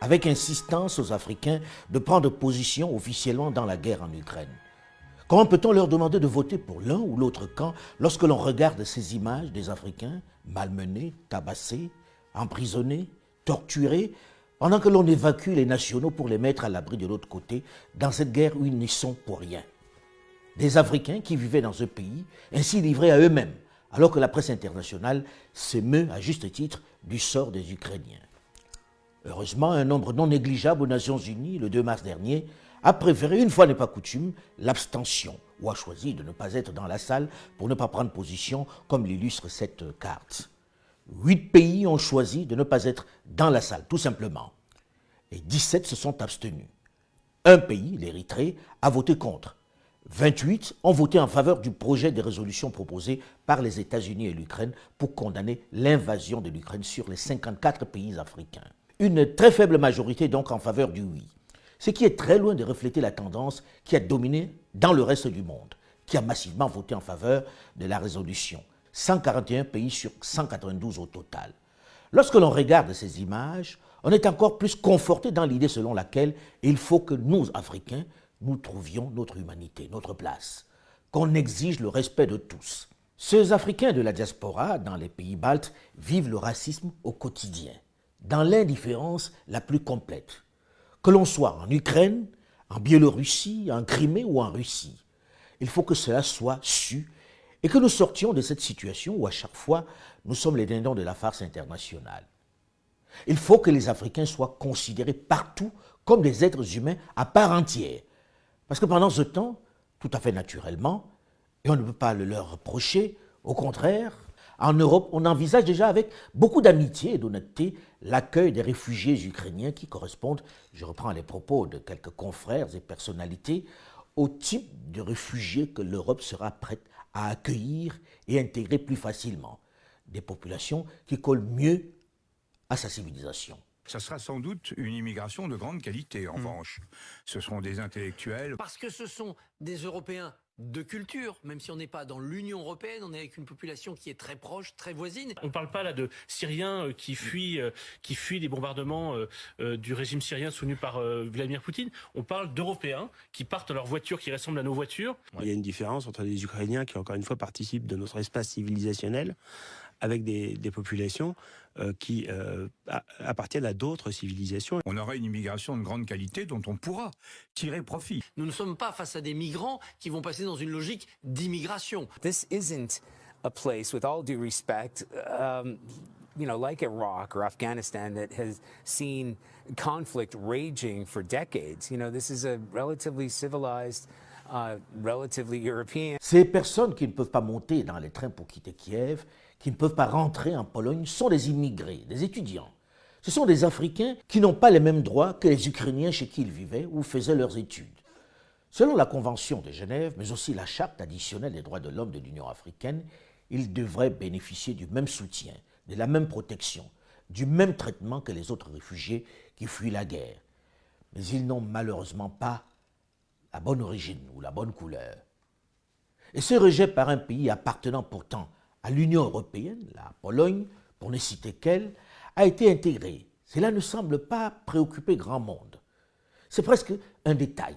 avec insistance aux Africains de prendre position officiellement dans la guerre en Ukraine. Comment peut-on leur demander de voter pour l'un ou l'autre camp lorsque l'on regarde ces images des Africains malmenés, tabassés, emprisonnés, torturés, pendant que l'on évacue les nationaux pour les mettre à l'abri de l'autre côté dans cette guerre où ils n'y sont pour rien? Des Africains qui vivaient dans ce pays, ainsi livrés à eux-mêmes, alors que la presse internationale s'émeut à juste titre du sort des Ukrainiens. Heureusement, un nombre non négligeable aux Nations Unies, le 2 mars dernier, a préféré, une fois n'est pas coutume, l'abstention, ou a choisi de ne pas être dans la salle pour ne pas prendre position, comme l'illustre cette carte. Huit pays ont choisi de ne pas être dans la salle, tout simplement. Et 17 se sont abstenus. Un pays, l'Érythrée, a voté contre. 28 ont voté en faveur du projet de résolution proposé par les États-Unis et l'Ukraine pour condamner l'invasion de l'Ukraine sur les 54 pays africains. Une très faible majorité donc en faveur du oui ce qui est très loin de refléter la tendance qui a dominé dans le reste du monde, qui a massivement voté en faveur de la résolution. 141 pays sur 192 au total. Lorsque l'on regarde ces images, on est encore plus conforté dans l'idée selon laquelle il faut que nous, Africains, nous trouvions notre humanité, notre place, qu'on exige le respect de tous. Ces Africains de la diaspora dans les pays baltes vivent le racisme au quotidien, dans l'indifférence la plus complète que l'on soit en Ukraine, en Biélorussie, en Crimée ou en Russie. Il faut que cela soit su et que nous sortions de cette situation où à chaque fois nous sommes les dindons de la farce internationale. Il faut que les Africains soient considérés partout comme des êtres humains à part entière. Parce que pendant ce temps, tout à fait naturellement, et on ne peut pas le leur reprocher, au contraire, en Europe, on envisage déjà avec beaucoup d'amitié et d'honnêteté l'accueil des réfugiés ukrainiens qui correspondent, je reprends les propos de quelques confrères et personnalités, au type de réfugiés que l'Europe sera prête à accueillir et intégrer plus facilement. Des populations qui collent mieux à sa civilisation. Ça sera sans doute une immigration de grande qualité, en mmh. revanche. Ce seront des intellectuels. Parce que ce sont des Européens de culture, même si on n'est pas dans l'Union européenne, on est avec une population qui est très proche, très voisine. On ne parle pas là de Syriens euh, qui fuient, euh, qui fuient les bombardements euh, du régime syrien soutenu par Vladimir Poutine. On parle d'Européens qui partent à leurs voitures qui ressemblent à nos voitures. Il y a une différence entre les Ukrainiens qui, encore une fois, participent de notre espace civilisationnel avec des, populations euh, qui euh, appartiennent à d'autres civilisations. On aura une immigration de grande qualité dont on pourra tirer profit. Nous ne sommes pas face à des migrants qui vont passer dans une logique d'immigration. This isn't a place, with all due respect, um, you know, like Iraq or Afghanistan that has seen conflict raging for decades. You know, this is a relatively civilized. Ces personnes qui ne peuvent pas monter dans les trains pour quitter Kiev qui ne peuvent pas rentrer en Pologne sont des immigrés, des étudiants. Ce sont des Africains qui n'ont pas les mêmes droits que les Ukrainiens chez qui ils vivaient ou faisaient leurs études. Selon la Convention de Genève, mais aussi la Charte additionnelle des droits de l'homme de l'Union africaine, ils devraient bénéficier du même soutien, de la même protection, du même traitement que les autres réfugiés qui fuient la guerre. Mais ils n'ont malheureusement pas la bonne origine ou la bonne couleur. Et ce rejet par un pays appartenant pourtant à l'Union européenne, la Pologne, pour ne citer qu'elle, a été intégrée. Cela ne semble pas préoccuper grand monde. C'est presque un détail.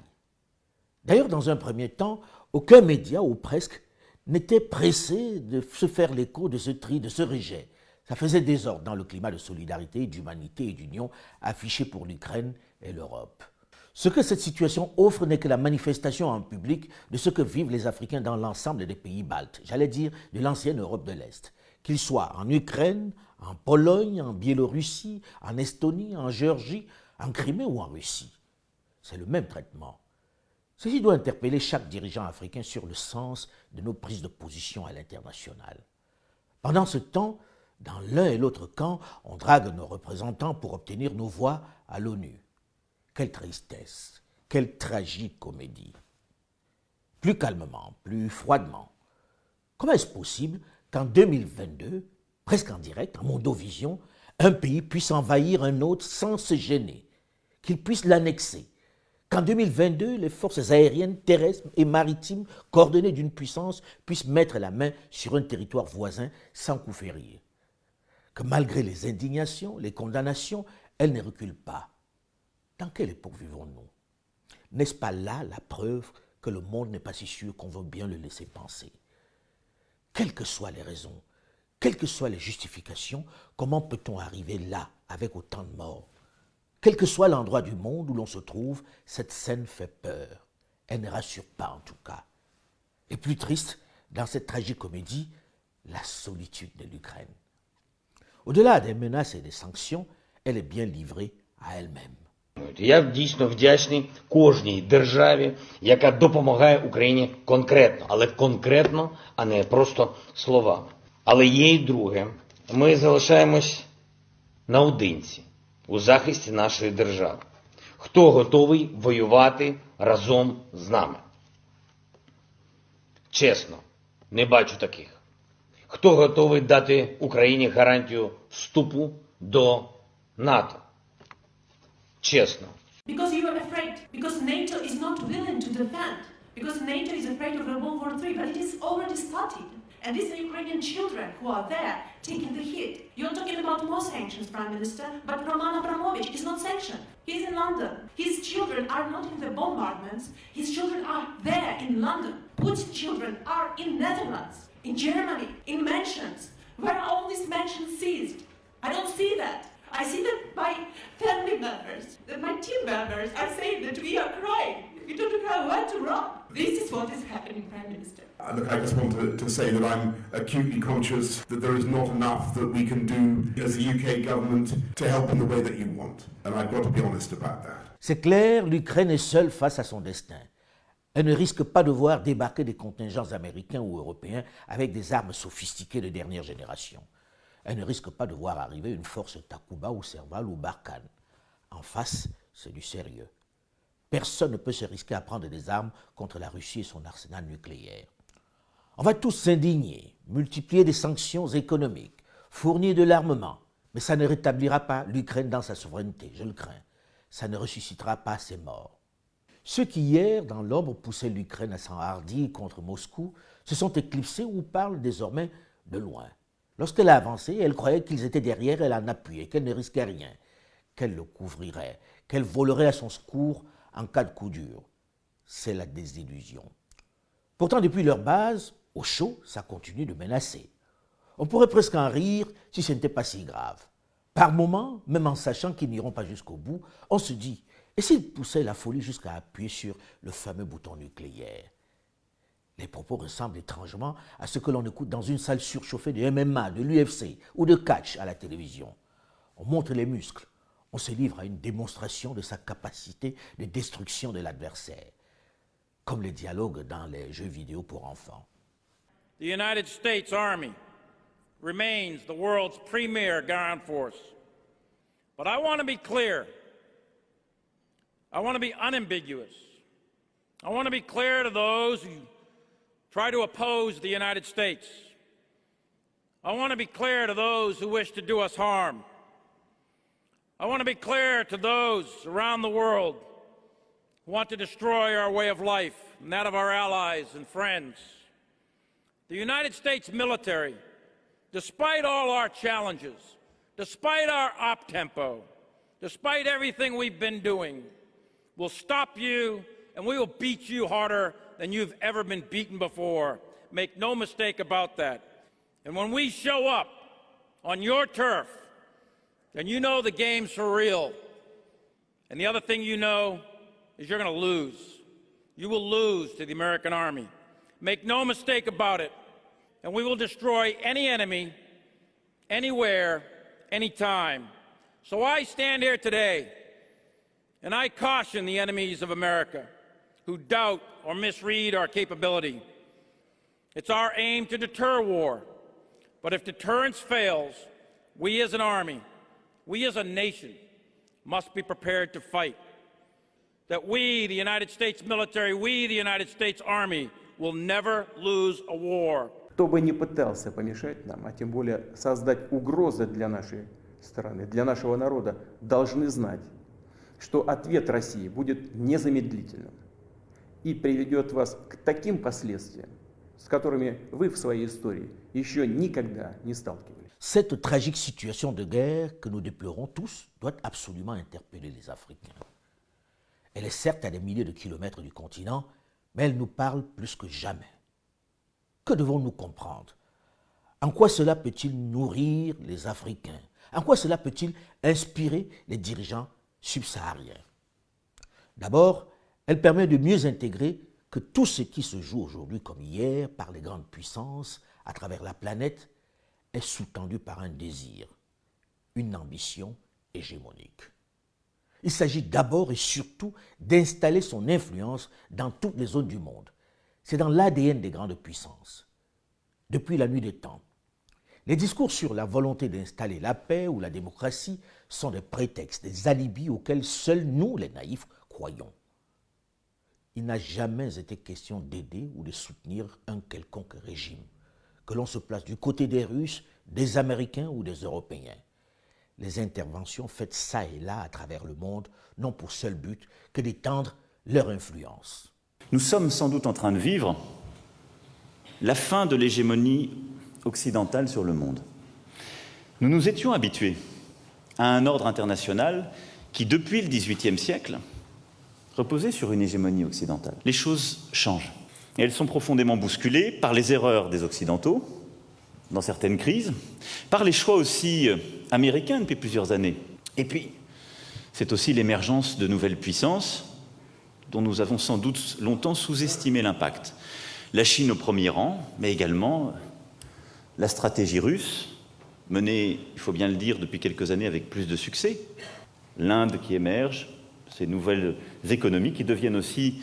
D'ailleurs, dans un premier temps, aucun média, ou presque, n'était pressé de se faire l'écho de ce tri, de ce rejet. Ça faisait désordre dans le climat de solidarité, d'humanité et d'union affiché pour l'Ukraine et l'Europe. Ce que cette situation offre n'est que la manifestation en public de ce que vivent les Africains dans l'ensemble des pays baltes, j'allais dire de l'ancienne Europe de l'Est, qu'ils soient en Ukraine, en Pologne, en Biélorussie, en Estonie, en Géorgie, en Crimée ou en Russie. C'est le même traitement. Ceci doit interpeller chaque dirigeant africain sur le sens de nos prises de position à l'international. Pendant ce temps, dans l'un et l'autre camp, on drague nos représentants pour obtenir nos voix à l'ONU. Quelle tristesse, quelle tragique comédie. Plus calmement, plus froidement. Comment est-ce possible qu'en 2022, presque en direct, en Mondovision, un pays puisse envahir un autre sans se gêner, qu'il puisse l'annexer, qu'en 2022, les forces aériennes, terrestres et maritimes coordonnées d'une puissance puissent mettre la main sur un territoire voisin sans coup férir, que malgré les indignations, les condamnations elle ne recule pas. Dans quelle époque vivons-nous? N'est-ce pas là la preuve que le monde n'est pas si sûr qu'on veut bien le laisser penser? Quelles que soient les raisons, quelles que soient les justifications, comment peut-on arriver là avec autant de morts? Quel que soit l'endroit du monde où l'on se trouve, cette scène fait peur. Elle ne rassure pas en tout cas. Et plus triste, dans cette tragique comédie, la solitude de l'Ukraine. Au-delà des menaces et des sanctions, elle est bien livrée à elle-même. Я дійсно вдячний кожній державі, яка допомагає Україні конкретно, але конкретно, а не просто словами. Але є й друге. Ми залишаємось наодинці у захисті нашої держави. Хто готовий воювати разом з нами? Чесно, не бачу таких. Хто готовий дати Україні гарантію вступу до НАТО? Чесно. Because you are afraid. Because NATO is not willing to defend. Because NATO is afraid of a World War III. But it is already started. And these are Ukrainian children who are there taking the hit. You're talking about more sanctions, Prime Minister, but Roman Abramovich is not sanctioned. He's in London. His children are not in the bombardments. His children are there in London. Putin's children are in Netherlands, in Germany, in mansions. Where are all these mansions seized? I don't see that. I see that my family members, that my team members are saying that we are crying. We don't know where to run. This is what is happening, Prime Minister. Uh, Look, I just want to, to say that I'm acutely conscious that there is not enough that we can do as the UK government to help in the way that you want. And I've got to be honest about that. C'est clair, l'Ukraine est seule face à son destin. Elle ne risque pas de voir débarquer des contingents américains ou européens avec des armes sophistiquées de dernière génération. Elle ne risque pas de voir arriver une force Takuba ou Serval ou Barkhane. En face, c'est du sérieux. Personne ne peut se risquer à prendre des armes contre la Russie et son arsenal nucléaire. On va tous s'indigner, multiplier des sanctions économiques, fournir de l'armement, mais ça ne rétablira pas l'Ukraine dans sa souveraineté, je le crains. Ça ne ressuscitera pas ses morts. Ceux qui hier, dans l'ombre, poussaient l'Ukraine à s'enhardir contre Moscou, se sont éclipsés ou parlent désormais de loin. Lorsqu'elle a avancé, elle croyait qu'ils étaient derrière, elle en appuyait, qu'elle ne risquait rien, qu'elle le couvrirait, qu'elle volerait à son secours en cas de coup dur. C'est la désillusion. Pourtant, depuis leur base, au chaud, ça continue de menacer. On pourrait presque en rire si ce n'était pas si grave. Par moments, même en sachant qu'ils n'iront pas jusqu'au bout, on se dit, et s'ils poussaient la folie jusqu'à appuyer sur le fameux bouton nucléaire? Les propos ressemblent étrangement à ce que l'on écoute dans une salle surchauffée de MMA, de l'UFC ou de catch à la télévision. On montre les muscles, on se livre à une démonstration de sa capacité de destruction de l'adversaire, comme les dialogues dans les jeux vidéo pour enfants. The United States Army remains the world's premier ground force. But I want to be clear. I want to be unambiguous. I want to be clear to those who try to oppose the United States. I want to be clear to those who wish to do us harm. I want to be clear to those around the world who want to destroy our way of life and that of our allies and friends. The United States military, despite all our challenges, despite our op tempo, despite everything we've been doing, will stop you and we will beat you harder than you've ever been beaten before. Make no mistake about that. And when we show up on your turf, then you know the game's for real. And the other thing you know is you're going to lose. You will lose to the American Army. Make no mistake about it. And we will destroy any enemy, anywhere, anytime. So I stand here today and I caution the enemies of America who doubt or misread our capability. It's our aim to deter war. But if deterrence fails, we as an army, we as a nation, must be prepared to fight. That we, the United States military, we, the United States Army, will never lose a war. Кто бы ни пытался помешать нам, а тем более создать угрозы для нашей страны, для нашего народа, должны знать, что ответ России будет незамедлительным и приведет вас к таким последствиям, с которыми вы в своей истории еще никогда не сталкивались. Cette tragique situation de guerre que nous déplorons tous doit absolument interpeller les Africains. Elle est certes à des milliers de kilomètres du continent, mais elle nous parle plus que jamais. Que devons-nous comprendre En quoi cela peut-il nourrir les Africains En quoi cela peut-il inspirer les dirigeants subsahariens D'abord, elle permet de mieux intégrer que tout ce qui se joue aujourd'hui comme hier par les grandes puissances à travers la planète est sous-tendu par un désir, une ambition hégémonique. Il s'agit d'abord et surtout d'installer son influence dans toutes les zones du monde. C'est dans l'ADN des grandes puissances. Depuis la nuit des temps, les discours sur la volonté d'installer la paix ou la démocratie sont des prétextes, des alibis auxquels seuls nous, les naïfs, croyons. Il n'a jamais été question d'aider ou de soutenir un quelconque régime, que l'on se place du côté des Russes, des Américains ou des Européens les interventions faites ça et là à travers le monde n'ont pour seul but que d'étendre leur influence. Nous sommes sans doute en train de vivre la fin de l'hégémonie occidentale sur le monde. Nous nous étions habitués à un ordre international qui, depuis le XVIIIe siècle, reposait sur une hégémonie occidentale. Les choses changent. Et elles sont profondément bousculées par les erreurs des Occidentaux, dans certaines crises, par les choix aussi euh, américains depuis plusieurs années. Et puis, c'est aussi l'émergence de nouvelles puissances dont nous avons sans doute longtemps sous-estimé l'impact. La Chine au premier rang, mais également la stratégie russe, menée, il faut bien le dire, depuis quelques années avec plus de succès. L'Inde qui émerge, ces nouvelles économies qui deviennent aussi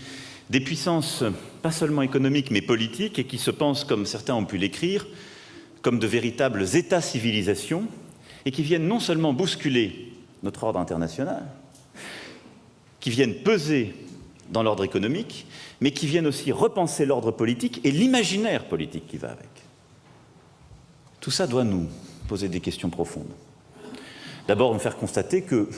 des puissances pas seulement économiques mais politiques et qui se pensent, comme certains ont pu l'écrire, comme de véritables États-civilisations et qui viennent non seulement bousculer notre ordre international, qui viennent peser dans l'ordre économique, mais qui viennent aussi repenser l'ordre politique et l'imaginaire politique qui va avec. Tout ça doit nous poser des questions profondes. D'abord, nous faire constater que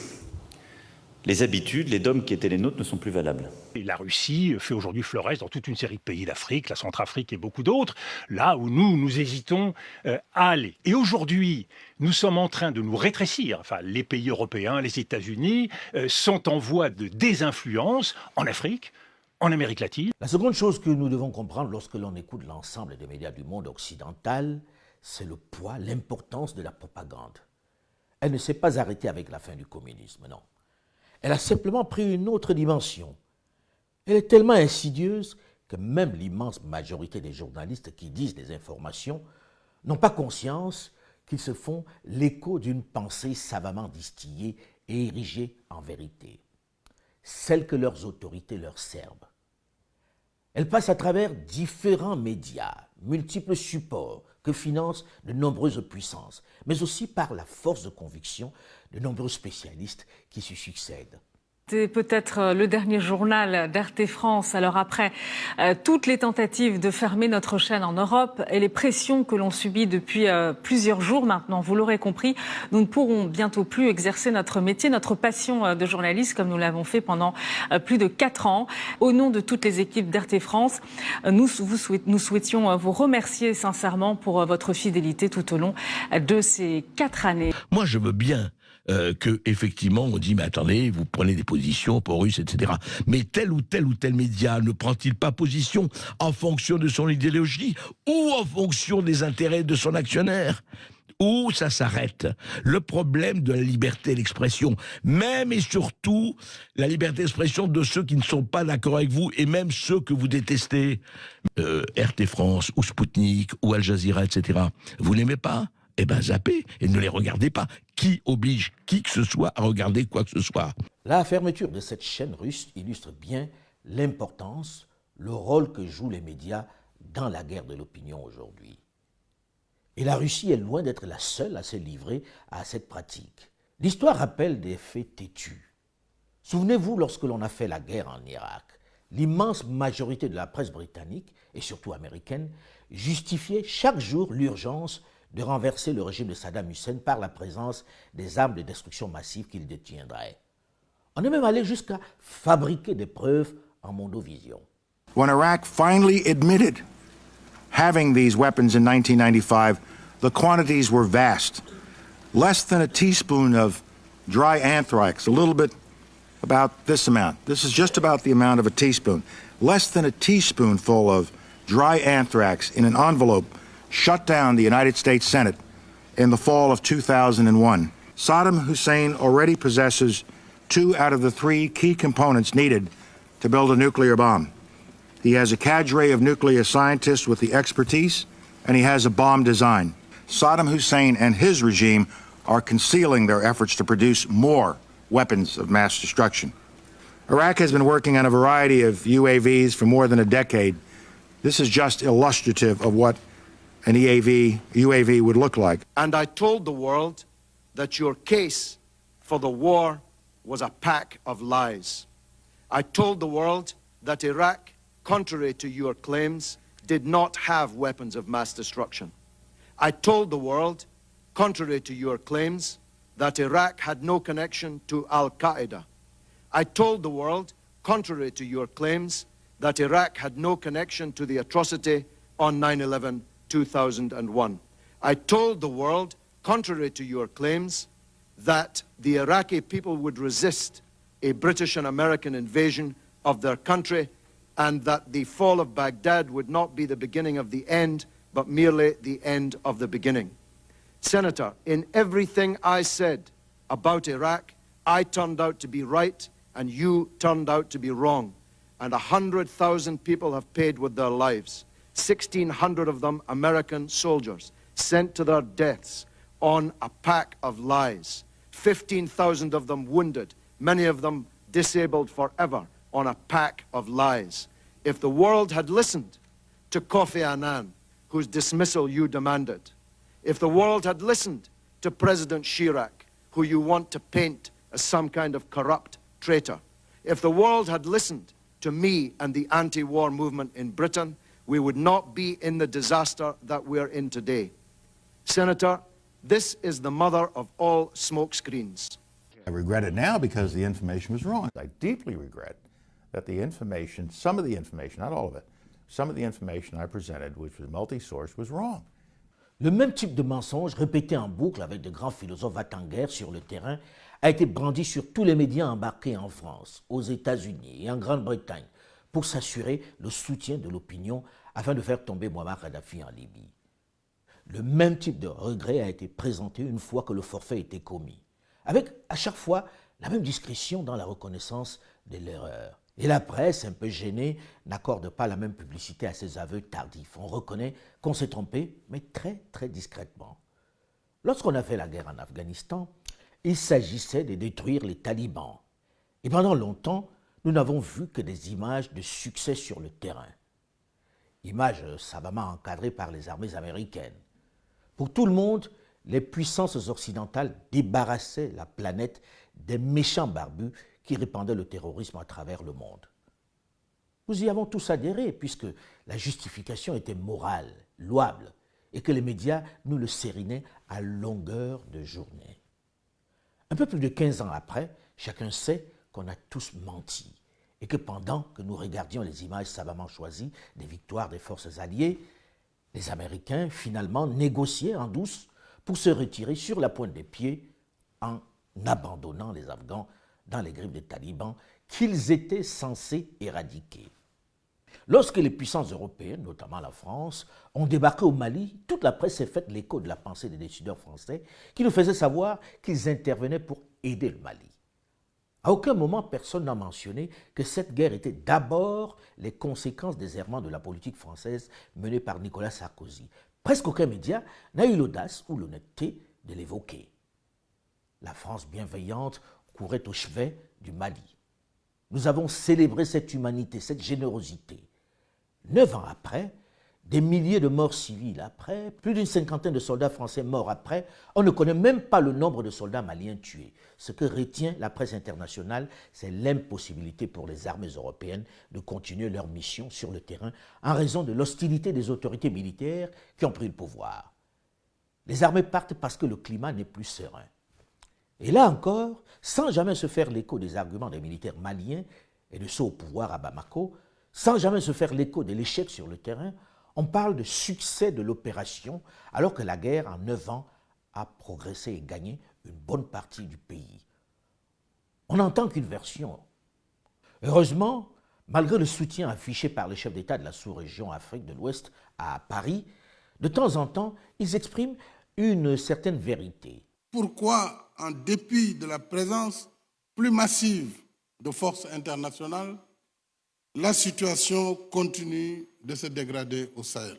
les habitudes, les dogmes qui étaient les nôtres ne sont plus valables. Et la Russie fait aujourd'hui florès dans toute une série de pays d'Afrique, la Centrafrique et beaucoup d'autres, là où nous, nous hésitons euh, à aller. Et aujourd'hui, nous sommes en train de nous rétrécir. Enfin, les pays européens, les États-Unis euh, sont en voie de désinfluence en Afrique, en Amérique latine. La seconde chose que nous devons comprendre lorsque l'on écoute l'ensemble des médias du monde occidental, c'est le poids, l'importance de la propagande. Elle ne s'est pas arrêtée avec la fin du communisme, non. Elle a simplement pris une autre dimension. Elle est tellement insidieuse que même l'immense majorité des journalistes qui disent des informations n'ont pas conscience qu'ils se font l'écho d'une pensée savamment distillée et érigée en vérité, celle que leurs autorités leur servent. Elle passe à travers différents médias, multiples supports que financent de nombreuses puissances, mais aussi par la force de conviction de nombreux spécialistes qui se succèdent. C'est peut-être euh, le dernier journal d'RT France. Alors après euh, toutes les tentatives de fermer notre chaîne en Europe et les pressions que l'on subit depuis euh, plusieurs jours maintenant, vous l'aurez compris, nous ne pourrons bientôt plus exercer notre métier, notre passion de journaliste comme nous l'avons fait pendant plus de quatre ans. Au nom de toutes les équipes d'RT France, nous, nous souhaitions vous remercier sincèrement pour votre fidélité tout au long de ces quatre années. Moi, je veux bien euh, que effectivement on dit mais attendez, vous prenez des positions pour Russes, etc. Mais tel ou tel ou tel média ne prend-il pas position en fonction de son idéologie ou en fonction des intérêts de son actionnaire? Où ça s'arrête? Le problème de la liberté d'expression, même et surtout la liberté d'expression de ceux qui ne sont pas d'accord avec vous et même ceux que vous détestez, euh, RT France ou Sputnik ou Al Jazeera, etc. Vous n'aimez pas? Eh ben et ne les regardez pas. Qui oblige qui que ce soit à regarder quoi que ce soit? La fermeture de cette chaîne russe illustre bien l'importance, le rôle que jouent les médias dans la guerre de l'opinion aujourd'hui. Et la Russie est loin d'être la seule à se livrer à cette pratique. L'histoire rappelle des faits têtus. Souvenez-vous, lorsque l'on a fait la guerre en Irak, l'immense majorité de la presse britannique, et surtout américaine, justifiait chaque jour l'urgence de renverser le régime de Saddam Hussein par la présence des armes de destruction massive qu'il détiendrait. On est même allé jusqu'à fabriquer des preuves en mondovision. When Iraq finally admitted having these weapons in 1995, the quantities were vast. Less than a teaspoon of dry anthrax, a little bit about this amount. This is just about the amount of a teaspoon. Less than a teaspoonful of dry anthrax in an envelope shut down the United States Senate in the fall of 2001. Saddam Hussein already possesses two out of the three key components needed to build a nuclear bomb. He has a cadre of nuclear scientists with the expertise, and he has a bomb design. Saddam Hussein and his regime are concealing their efforts to produce more weapons of mass destruction. Iraq has been working on a variety of UAVs for more than a decade. This is just illustrative of what an EAV, UAV would look like. And I told the world that your case for the war was a pack of lies. I told the world that Iraq, contrary to your claims, did not have weapons of mass destruction. I told the world, contrary to your claims, that Iraq had no connection to Al-Qaeda. I told the world, contrary to your claims, that Iraq had no connection to the atrocity on 9-11 2001. I told the world, contrary to your claims, that the Iraqi people would resist a British and American invasion of their country and that the fall of Baghdad would not be the beginning of the end, but merely the end of the beginning. Senator, in everything I said about Iraq, I turned out to be right and you turned out to be wrong. And 100,000 people have paid with their lives. 1,600 of them American soldiers sent to their deaths on a pack of lies. 15,000 of them wounded, many of them disabled forever on a pack of lies. If the world had listened to Kofi Annan, whose dismissal you demanded, if the world had listened to President Chirac, who you want to paint as some kind of corrupt traitor, if the world had listened to me and the anti-war movement in Britain, we would not be in the disaster that we're in today. Senator, this is the mother of all smokescreens. I regret it now because the information was wrong. I deeply regret that the information, some of the information, not all of it, some of the information I presented, which was multi-source, was wrong. Le même type de mensonge, répété en boucle avec de grands philosophes va-t-en-guerre sur le terrain, a été brandi sur tous les médias embarqués en France, aux États-Unis et en Grande-Bretagne pour s'assurer le soutien de l'opinion afin de faire tomber Muammar Kadhafi en Libye. Le même type de regret a été présenté une fois que le forfait était commis, avec à chaque fois la même discrétion dans la reconnaissance de l'erreur. Et la presse, un peu gênée, n'accorde pas la même publicité à ces aveux tardifs. On reconnaît qu'on s'est trompé, mais très très discrètement. Lorsqu'on a fait la guerre en Afghanistan, il s'agissait de détruire les talibans. Et pendant longtemps, nous n'avons vu que des images de succès sur le terrain. Images savamment encadrées par les armées américaines. Pour tout le monde, les puissances occidentales débarrassaient la planète des méchants barbus qui répandaient le terrorisme à travers le monde. Nous y avons tous adhéré puisque la justification était morale, louable, et que les médias nous le sérinaient à longueur de journée. Un peu plus de 15 ans après, chacun sait qu'on a tous menti et que pendant que nous regardions les images savamment choisies des victoires des forces alliées, les Américains finalement négociaient en douce pour se retirer sur la pointe des pieds en abandonnant les Afghans dans les griffes des talibans qu'ils étaient censés éradiquer. Lorsque les puissances européennes, notamment la France, ont débarqué au Mali, toute la presse s'est faite l'écho de la pensée des décideurs français qui nous faisaient savoir qu'ils intervenaient pour aider le Mali. À aucun moment, personne n'a mentionné que cette guerre était d'abord les conséquences des errements de la politique française menée par Nicolas Sarkozy. Presque aucun média n'a eu l'audace ou l'honnêteté de l'évoquer. La France bienveillante courait au chevet du Mali. Nous avons célébré cette humanité, cette générosité. Neuf ans après, des milliers de morts civils après, plus d'une cinquantaine de soldats français morts après, on ne connaît même pas le nombre de soldats maliens tués. Ce que retient la presse internationale, c'est l'impossibilité pour les armées européennes de continuer leur mission sur le terrain en raison de l'hostilité des autorités militaires qui ont pris le pouvoir. Les armées partent parce que le climat n'est plus serein. Et là encore, sans jamais se faire l'écho des arguments des militaires maliens et de ceux au pouvoir à Bamako, sans jamais se faire l'écho de l'échec sur le terrain, On parle de succès de l'opération alors que la guerre en neuf ans a progressé et gagné une bonne partie du pays. On n'entend qu'une version. Heureusement, malgré le soutien affiché par les chefs d'État de la sous-région Afrique de l'Ouest à Paris, de temps en temps, ils expriment une certaine vérité. Pourquoi, en dépit de la présence plus massive de forces internationales, la situation continue de se dégrader au Sahel.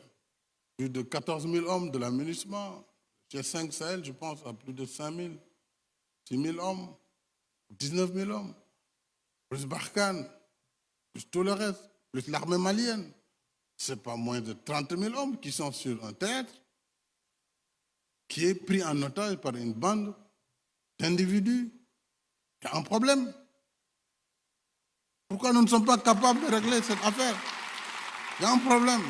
Plus de 14 000 hommes de l'aménagement, chez 5 Sahel, je pense à plus de 5 000, 6 000 hommes, 19 000 hommes, plus Barkhane, plus tout le reste, plus l'armée malienne. Ce n'est pas moins de 30 000 hommes qui sont sur un théâtre qui est pris en otage par une bande d'individus qui a un problème. Pourquoi nous ne sommes pas capables de régler cette affaire? Il y a un problème.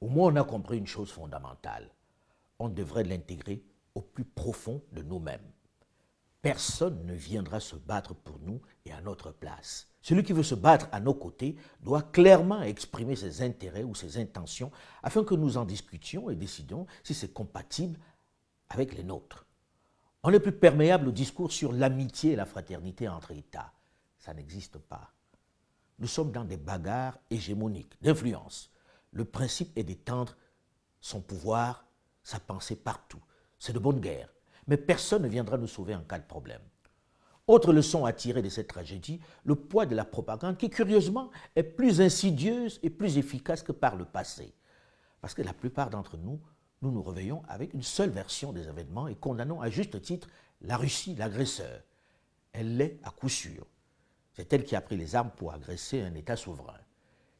Au moins, on a compris une chose fondamentale. On devrait l'intégrer au plus profond de nous-mêmes. Personne ne viendra se battre pour nous et à notre place. Celui qui veut se battre à nos côtés doit clairement exprimer ses intérêts ou ses intentions afin que nous en discutions et décidons si c'est compatible avec les nôtres. On n'est plus perméable au discours sur l'amitié et la fraternité entre États ça n'existe pas. Nous sommes dans des bagarres hégémoniques, d'influence. Le principe est d'étendre son pouvoir, sa pensée partout. C'est de bonne guerre. Mais personne ne viendra nous sauver en cas de problème. Autre leçon à tirer de cette tragédie, le poids de la propagande qui, curieusement, est plus insidieuse et plus efficace que par le passé. Parce que la plupart d'entre nous, nous nous réveillons avec une seule version des événements et condamnons à juste titre la Russie, l'agresseur. Elle l'est à coup sûr. C'est elle qui a pris les armes pour agresser un État souverain.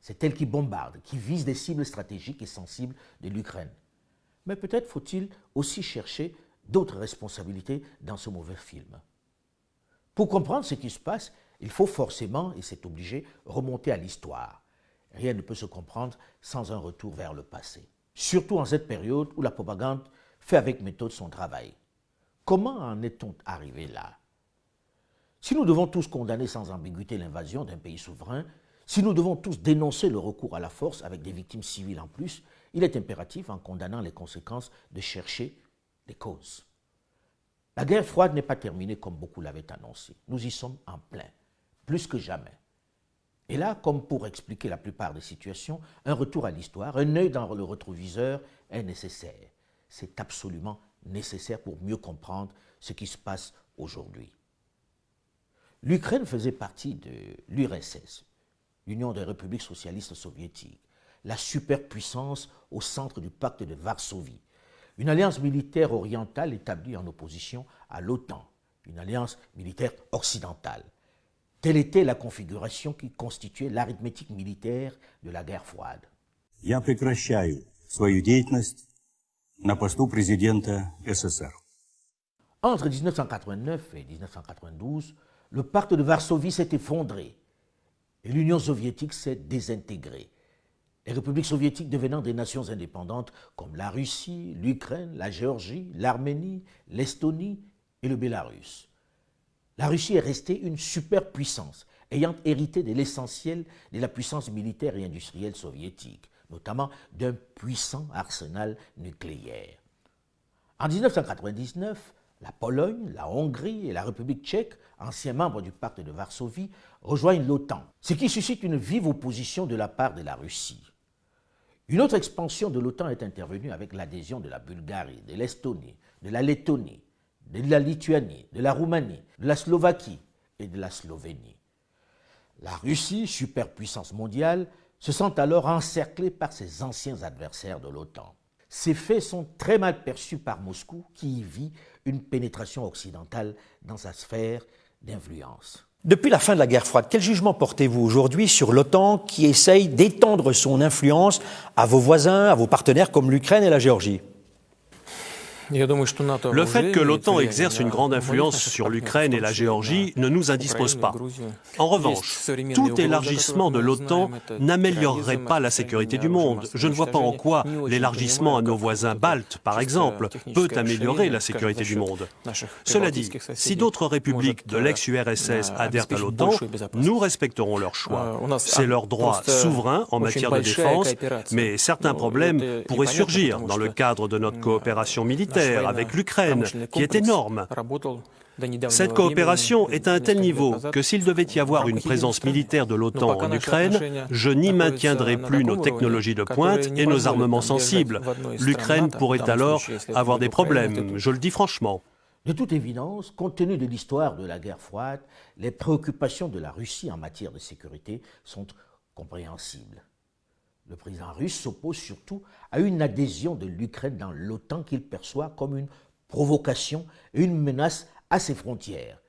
C'est elle qui bombarde, qui vise des cibles stratégiques et sensibles de l'Ukraine. Mais peut-être faut-il aussi chercher d'autres responsabilités dans ce mauvais film. Pour comprendre ce qui se passe, il faut forcément, et c'est obligé, remonter à l'histoire. Rien ne peut se comprendre sans un retour vers le passé. Surtout en cette période où la propagande fait avec méthode son travail. Comment en est-on arrivé là? Si nous devons tous condamner sans ambiguïté l'invasion d'un pays souverain, si nous devons tous dénoncer le recours à la force avec des victimes civiles en plus, il est impératif, en condamnant les conséquences, de chercher des causes. La guerre froide n'est pas terminée comme beaucoup l'avaient annoncé. Nous y sommes en plein, plus que jamais. Et là, comme pour expliquer la plupart des situations, un retour à l'histoire, un œil dans le rétroviseur est nécessaire. C'est absolument nécessaire pour mieux comprendre ce qui se passe aujourd'hui. L'Ukraine faisait partie de l'URSS, l'Union des républiques socialistes soviétiques, la superpuissance au centre du pacte de Varsovie, une alliance militaire orientale établie en opposition à l'OTAN, une alliance militaire occidentale. Telle était la configuration qui constituait l'arithmétique militaire de la guerre froide. Я прекращаю свою деятельность на посту президента СССР. Entre 1989 et 1992, le pacte de Varsovie s'est effondré et l'Union soviétique s'est désintégrée. Les républiques soviétiques devenant des nations indépendantes comme la Russie, l'Ukraine, la Géorgie, l'Arménie, l'Estonie et le Bélarus. La Russie est restée une superpuissance, ayant hérité de l'essentiel de la puissance militaire et industrielle soviétique, notamment d'un puissant arsenal nucléaire. En 1999, la Pologne, la Hongrie et la République tchèque, anciens membres du pacte de Varsovie, rejoignent l'OTAN, ce qui suscite une vive opposition de la part de la Russie. Une autre expansion de l'OTAN est intervenue avec l'adhésion de la Bulgarie, de l'Estonie, de la Lettonie, de la Lituanie, de la Roumanie, de la Slovaquie et de la Slovénie. La Russie, superpuissance mondiale, se sent alors encerclée par ses anciens adversaires de l'OTAN. Ces faits sont très mal perçus par Moscou qui y vit une pénétration occidentale dans sa sphère d'influence. Depuis la fin de la guerre froide, quel jugement portez-vous aujourd'hui sur l'OTAN qui essaye d'étendre son influence à vos voisins, à vos partenaires comme l'Ukraine et la Géorgie? Le fait que l'OTAN exerce une grande influence sur l'Ukraine et la Géorgie ne nous indispose pas. En revanche, tout élargissement de l'OTAN n'améliorerait pas la sécurité du monde. Je ne vois pas en quoi l'élargissement à nos voisins baltes, par exemple, peut améliorer la sécurité du monde. Cela dit, si d'autres républiques de l'ex-URSS adhèrent à l'OTAN, nous respecterons leur choix. C'est leur droit souverain en matière de défense, mais certains problèmes pourraient surgir dans le cadre de notre coopération militaire avec l'Ukraine, qui est énorme. Cette coopération est à un tel niveau que s'il devait y avoir une présence militaire de l'OTAN en Ukraine, je n'y maintiendrai plus nos technologies de pointe et nos armements sensibles. L'Ukraine pourrait alors avoir des problèmes, je le dis franchement. De toute évidence, compte tenu de l'histoire de la guerre froide, les préoccupations de la Russie en matière de sécurité sont compréhensibles. Le président russe s'oppose surtout à une adhésion de l'Ukraine dans l'OTAN qu'il perçoit comme une provocation et une menace à ses frontières.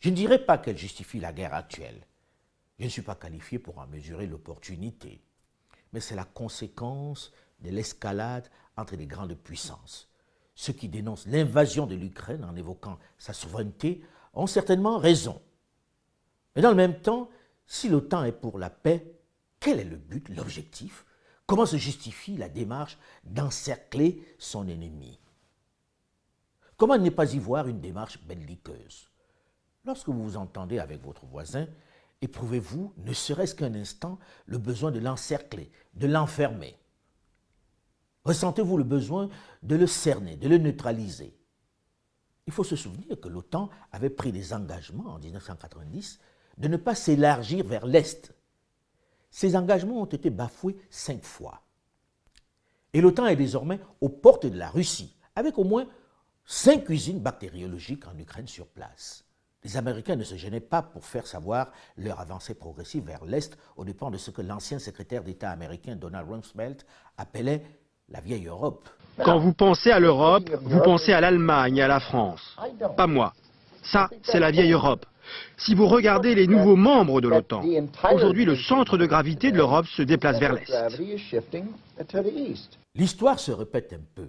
Je ne dirais pas qu'elle justifie la guerre actuelle. Je ne suis pas qualifié pour en mesurer l'opportunité. Mais c'est la conséquence de l'escalade entre les grandes puissances. Ceux qui dénoncent l'invasion de l'Ukraine en évoquant sa souveraineté ont certainement raison. Mais dans le même temps, si l'OTAN est pour la paix, quel est le but, l'objectif? Comment se justifie la démarche d'encercler son ennemi? Comment ne pas y voir une démarche belliqueuse? Lorsque vous vous entendez avec votre voisin, éprouvez-vous, ne serait-ce qu'un instant, le besoin de l'encercler, de l'enfermer? Ressentez-vous le besoin de le cerner, de le neutraliser? Il faut se souvenir que l'OTAN avait pris des engagements en 1990 de ne pas s'élargir vers l'Est, ces engagements ont été bafoués cinq fois. Et l'OTAN est désormais aux portes de la Russie, avec au moins cinq usines bactériologiques en Ukraine sur place. Les Américains ne se gênaient pas pour faire savoir leur avancée progressive vers l'Est au dépend de ce que l'ancien secrétaire d'État américain Donald Rumsfeld appelait la vieille Europe. Quand vous pensez à l'Europe, vous pensez à l'Allemagne à la France. Pas moi. Ça, c'est la vieille Europe. Si vous regardez les nouveaux membres de l'OTAN, aujourd'hui le centre de gravité de l'Europe se déplace vers l'Est. L'histoire se répète un peu.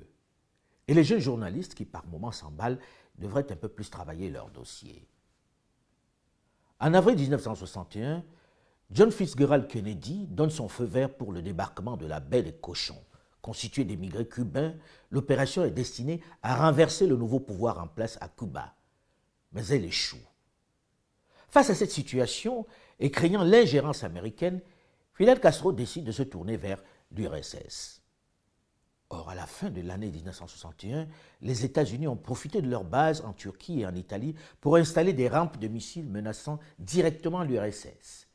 Et les jeunes journalistes qui par moments s'emballent devraient un peu plus travailler leur dossier. En avril 1961, John Fitzgerald Kennedy donne son feu vert pour le débarquement de la baie des cochons. Constituée d'émigrés cubains, l'opération est destinée à renverser le nouveau pouvoir en place à Cuba. Mais elle échoue. Face à cette situation et craignant l'ingérence américaine, Fidel Castro décide de se tourner vers l'URSS. Or, à la fin de l'année 1961, les États-Unis ont profité de leur base en Turquie et en Italie pour installer des rampes de missiles menaçant directement l'URSS.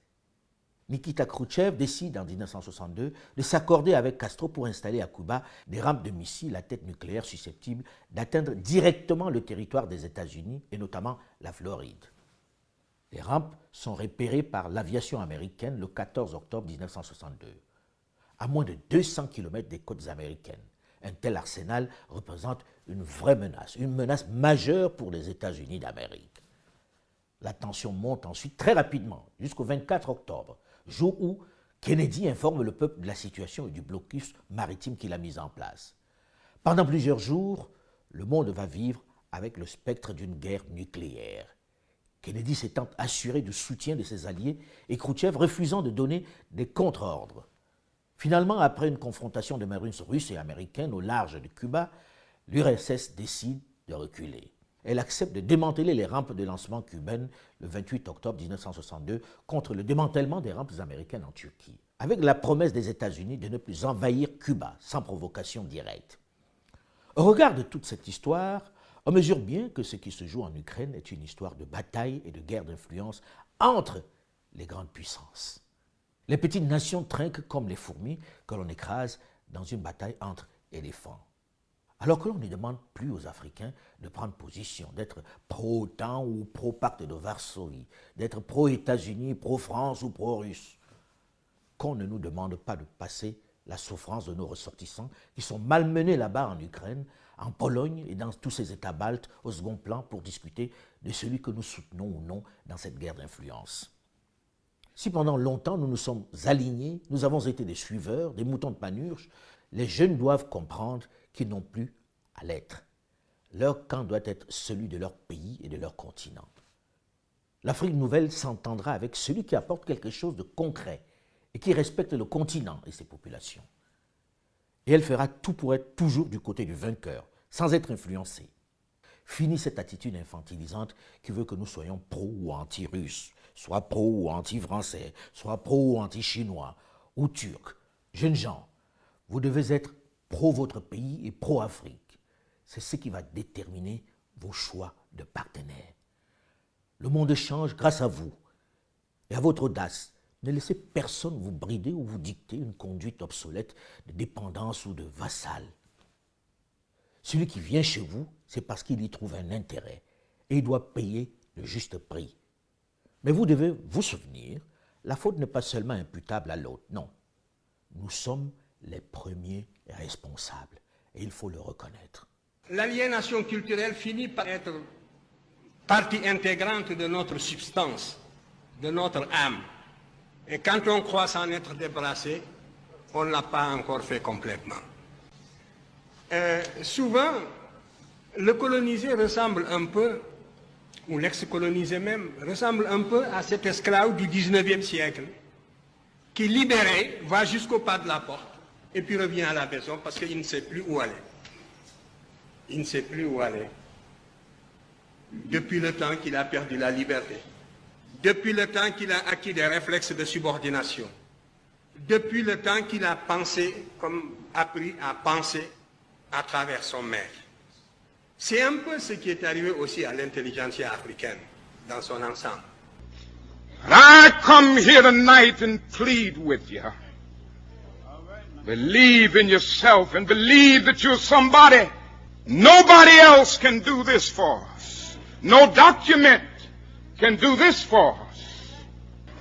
Nikita Khrouchtchev décide en 1962 de s'accorder avec Castro pour installer à Cuba des rampes de missiles à tête nucléaire susceptibles d'atteindre directement le territoire des États-Unis et notamment la Floride. Les rampes sont repérées par l'aviation américaine le 14 octobre 1962, à moins de 200 km des côtes américaines. Un tel arsenal représente une vraie menace, une menace majeure pour les États-Unis d'Amérique. La tension monte ensuite très rapidement jusqu'au 24 octobre, jour où Kennedy informe le peuple de la situation et du blocus maritime qu'il a mis en place. Pendant plusieurs jours, le monde va vivre avec le spectre d'une guerre nucléaire. Kennedy s'étant assuré du soutien de ses alliés et Khrouchtchev refusant de donner des contre-ordres. Finalement, après une confrontation de marines russes et américaines au large de Cuba, l'URSS décide de reculer. Elle accepte de démanteler les rampes de lancement cubaines le 28 octobre 1962 contre le démantèlement des rampes américaines en Turquie, avec la promesse des États-Unis de ne plus envahir Cuba sans provocation directe. Au regard de toute cette histoire, on mesure bien que ce qui se joue en Ukraine est une histoire de bataille et de guerre d'influence entre les grandes puissances. Les petites nations trinquent comme les fourmis que l'on écrase dans une bataille entre éléphants. Alors que l'on ne demande plus aux Africains de prendre position, d'être pro-OTAN ou pro-pacte de Varsovie, d'être pro-États-Unis, pro-France ou pro-Russe. Qu'on ne nous demande pas de passer la souffrance de nos ressortissants qui sont malmenés là-bas en Ukraine en Pologne et dans tous ces États baltes au second plan pour discuter de celui que nous soutenons ou non dans cette guerre d'influence. Si pendant longtemps nous nous sommes alignés, nous avons été des suiveurs, des moutons de panurge, les jeunes doivent comprendre qu'ils n'ont plus à l'être. Leur camp doit être celui de leur pays et de leur continent. L'Afrique nouvelle s'entendra avec celui qui apporte quelque chose de concret et qui respecte le continent et ses populations. Et elle fera tout pour être toujours du côté du vainqueur, sans être influencée. Fini cette attitude infantilisante qui veut que nous soyons pro ou anti-russes, soit pro ou anti-français, soit pro ou anti-chinois, ou turcs. Jeunes gens, vous devez être pro votre pays et pro Afrique. C'est ce qui va déterminer vos choix de partenaires. Le monde change grâce à vous et à votre audace. Ne laissez personne vous brider ou vous dicter une conduite obsolète de dépendance ou de vassal. Celui qui vient chez vous, c'est parce qu'il y trouve un intérêt et il doit payer le juste prix. Mais vous devez vous souvenir, la faute n'est pas seulement imputable à l'autre, non. Nous sommes les premiers responsables et il faut le reconnaître. L'aliénation culturelle finit par être partie intégrante de notre substance, de notre âme. Et quand on croit s'en être débarrassé, on ne l'a pas encore fait complètement. Euh, souvent, le colonisé ressemble un peu, ou l'ex-colonisé même, ressemble un peu à cet esclave du 19e siècle, qui libéré va jusqu'au pas de la porte, et puis revient à la maison parce qu'il ne sait plus où aller. Il ne sait plus où aller. Depuis le temps qu'il a perdu la liberté. Depuis le temps qu'il a acquis des réflexes de subordination. Depuis le temps qu'il a pensé, comme appris à penser à travers son maître. C'est un peu ce qui est arrivé aussi à l'intelligentsia africaine dans son ensemble. I come here tonight and plead with you. Believe in yourself and believe that you're somebody. Nobody else can do this for us. No document can do this for us.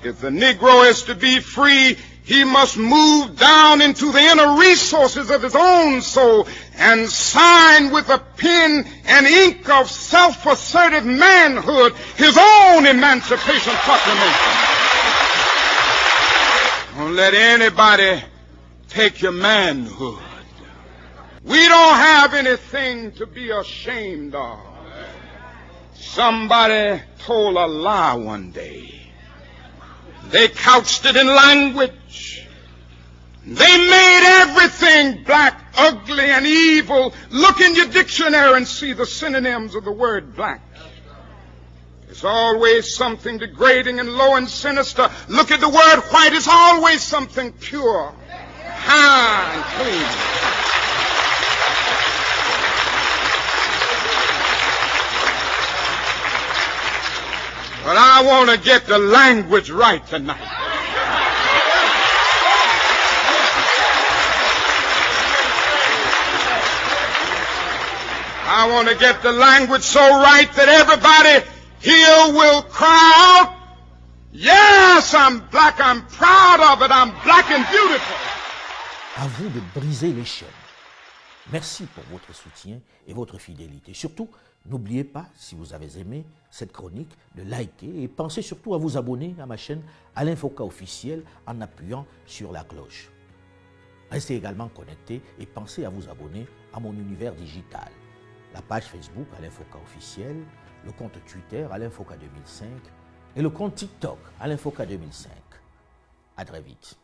If the Negro is to be free, he must move down into the inner resources of his own soul and sign with a pen and ink of self-assertive manhood his own Emancipation Proclamation. Don't let anybody take your manhood. We don't have anything to be ashamed of. Somebody told a lie one day. They couched it in language. They made everything black, ugly, and evil. Look in your dictionary and see the synonyms of the word black. It's always something degrading and low and sinister. Look at the word white. It's always something pure, high, and clean. But I want to get the language right tonight. I want to get the language so right that everybody here will cry out, Yes, I'm black, I'm proud of it, I'm black and beautiful. À vous de briser les chaînes. Merci pour votre soutien et votre fidélité. Surtout, n'oubliez pas, si vous avez aimé cette chronique, de liker et pensez surtout à vous abonner à ma chaîne Alain Foucault officiel en appuyant sur la cloche. Restez également connectés et pensez à vous abonner à mon univers digital. La page Facebook Alain Foucault officiel, le compte Twitter Alain Foucault 2005 et le compte TikTok Alain Foucault 2005. À très vite.